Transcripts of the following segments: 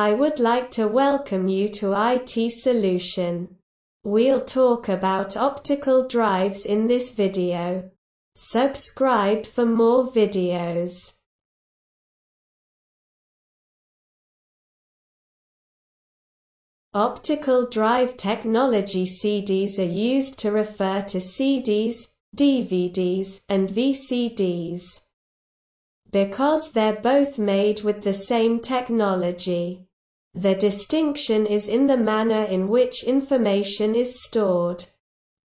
I would like to welcome you to IT Solution. We'll talk about optical drives in this video. Subscribe for more videos. Optical drive technology CDs are used to refer to CDs, DVDs, and VCDs. Because they're both made with the same technology. The distinction is in the manner in which information is stored.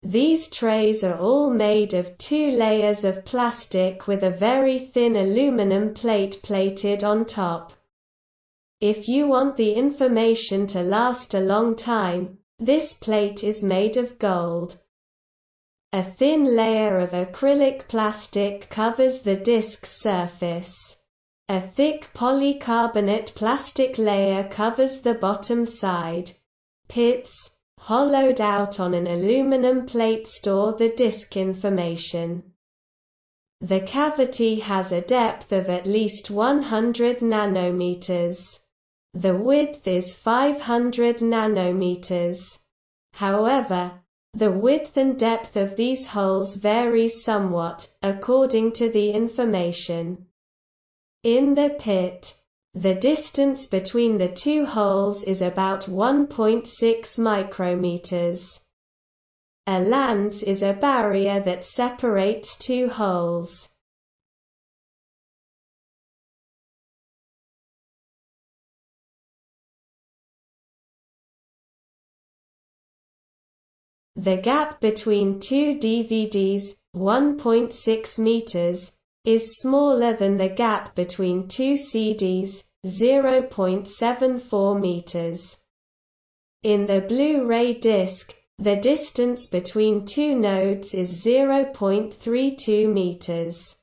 These trays are all made of two layers of plastic with a very thin aluminum plate plated on top. If you want the information to last a long time, this plate is made of gold. A thin layer of acrylic plastic covers the disk's surface. A thick polycarbonate plastic layer covers the bottom side. Pits, hollowed out on an aluminum plate store the disk information. The cavity has a depth of at least 100 nanometers. The width is 500 nanometers. However, the width and depth of these holes varies somewhat, according to the information. In the pit, the distance between the two holes is about 1.6 micrometers. A land is a barrier that separates two holes. The gap between two DVDs, 1.6 meters, is smaller than the gap between two CDs, 0.74 meters. In the Blu-ray disc, the distance between two nodes is 0.32 meters.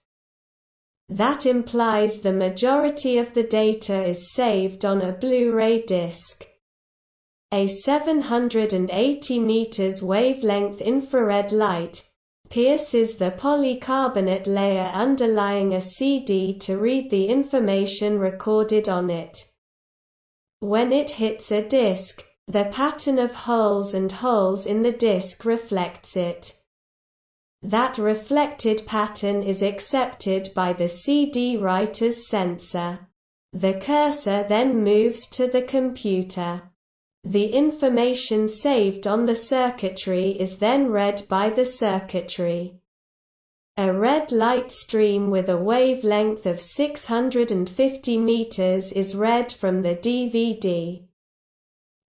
That implies the majority of the data is saved on a Blu-ray disc. A 780 meters wavelength infrared light, pierces the polycarbonate layer underlying a CD to read the information recorded on it. When it hits a disk, the pattern of holes and holes in the disk reflects it. That reflected pattern is accepted by the CD writer's sensor. The cursor then moves to the computer. The information saved on the circuitry is then read by the circuitry. A red light stream with a wavelength of 650 meters is read from the DVD.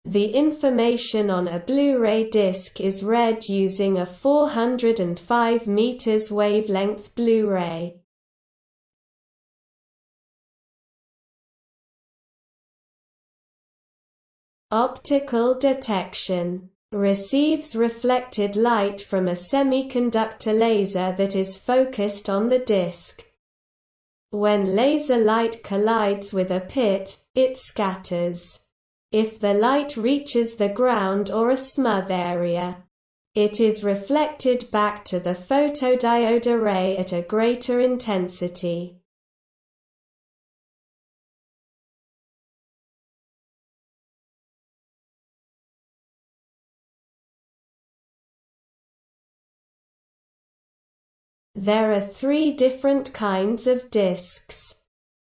The information on a Blu-ray disc is read using a 405 meters wavelength Blu-ray. Optical detection receives reflected light from a semiconductor laser that is focused on the disk. When laser light collides with a pit, it scatters. If the light reaches the ground or a smooth area, it is reflected back to the photodiode array at a greater intensity. There are three different kinds of discs.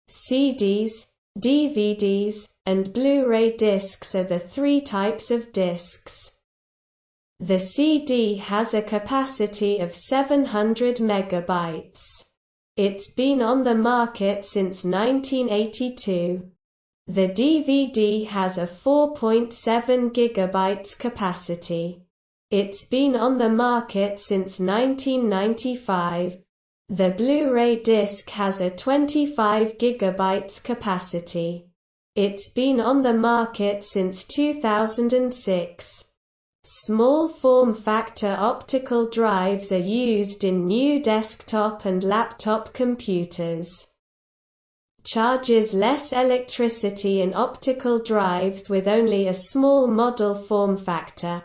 CDs, DVDs, and Blu-ray discs are the three types of discs. The CD has a capacity of 700 megabytes. It's been on the market since 1982. The DVD has a 4.7 gigabytes capacity. It's been on the market since 1995. The Blu-ray disc has a 25 GB capacity. It's been on the market since 2006. Small form factor optical drives are used in new desktop and laptop computers. Charges less electricity in optical drives with only a small model form factor.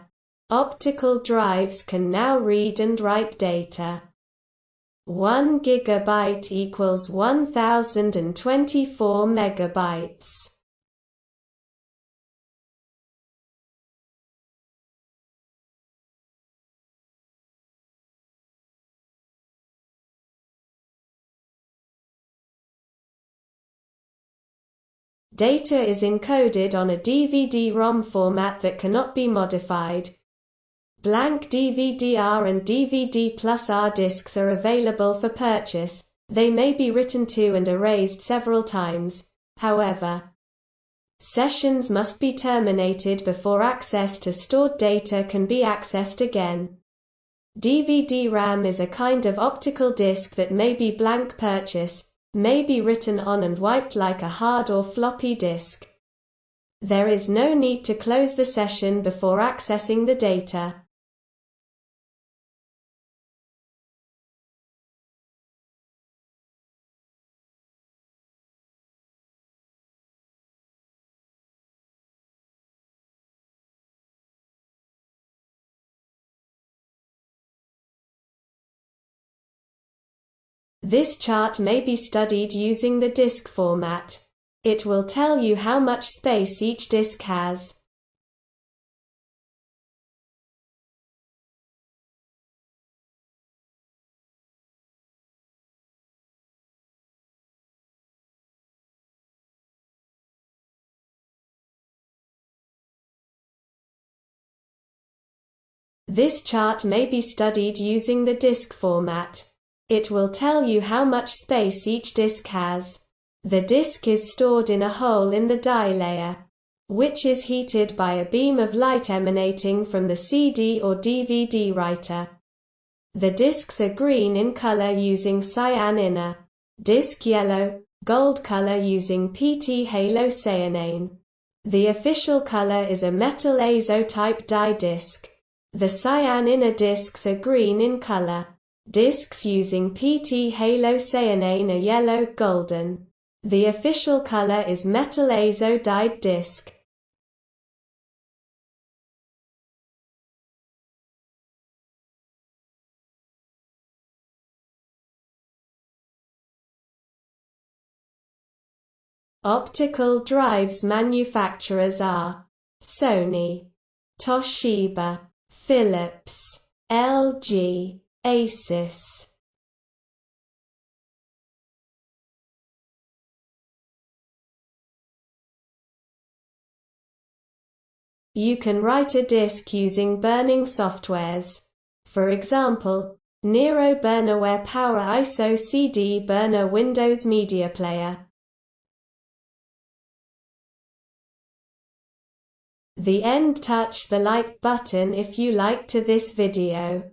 Optical drives can now read and write data. 1 gigabyte equals 1024 megabytes. Data is encoded on a DVD-ROM format that cannot be modified, Blank DVD-R and DVD plus R discs are available for purchase. They may be written to and erased several times, however. Sessions must be terminated before access to stored data can be accessed again. DVD-RAM is a kind of optical disc that may be blank purchase, may be written on and wiped like a hard or floppy disk. There is no need to close the session before accessing the data. This chart may be studied using the disk format. It will tell you how much space each disk has. This chart may be studied using the disk format. It will tell you how much space each disk has. The disk is stored in a hole in the dye layer, which is heated by a beam of light emanating from the CD or DVD writer. The disks are green in color using cyanine, disk yellow, gold color using phthalocyanine. The official color is a metal azo type dye disc. The cyanine disks are green in color. Discs using phthalocyanine are yellow golden. The official color is metal azo dyed disc. Optical drives manufacturers are Sony, Toshiba, Philips, LG, Asus You can write a disk using burning softwares. For example, Nero Burnaware Power ISO CD Burner Windows Media Player. The end touch the like button if you liked to this video.